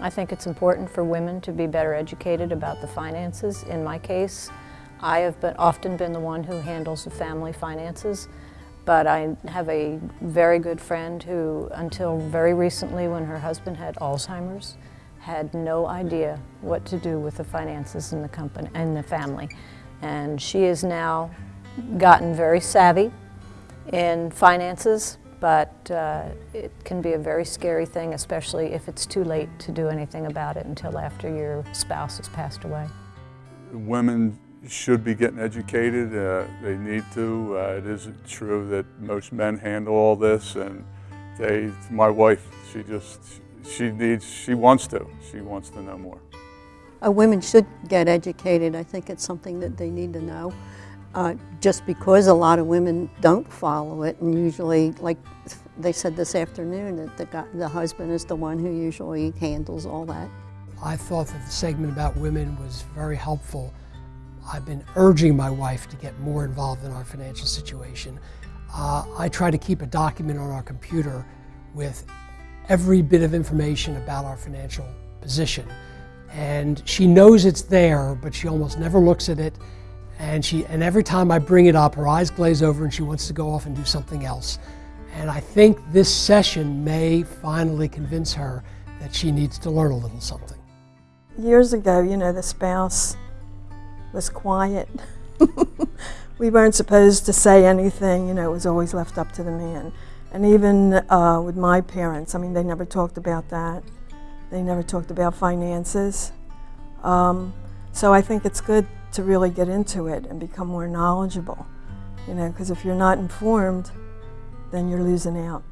I think it's important for women to be better educated about the finances. In my case, I have been, often been the one who handles the family finances, but I have a very good friend who, until very recently when her husband had Alzheimer's, had no idea what to do with the finances in the company and the family. And she has now gotten very savvy in finances, but uh, it can be a very scary thing, especially if it's too late to do anything about it until after your spouse has passed away. Women should be getting educated. Uh, they need to. Uh, it isn't true that most men handle all this, and they. My wife, she just, she needs, she wants to. She wants to know more. Uh, women should get educated. I think it's something that they need to know. Uh, just because a lot of women don't follow it, and usually, like they said this afternoon, that the, guy, the husband is the one who usually handles all that. I thought that the segment about women was very helpful. I've been urging my wife to get more involved in our financial situation. Uh, I try to keep a document on our computer with every bit of information about our financial position. And she knows it's there, but she almost never looks at it. And, she, and every time I bring it up, her eyes glaze over and she wants to go off and do something else. And I think this session may finally convince her that she needs to learn a little something. Years ago, you know, the spouse was quiet. we weren't supposed to say anything, you know, it was always left up to the man. And even uh, with my parents, I mean, they never talked about that. They never talked about finances. Um, so I think it's good to really get into it and become more knowledgeable, you know, because if you're not informed, then you're losing out.